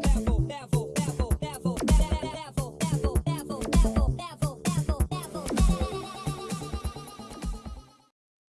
level, level.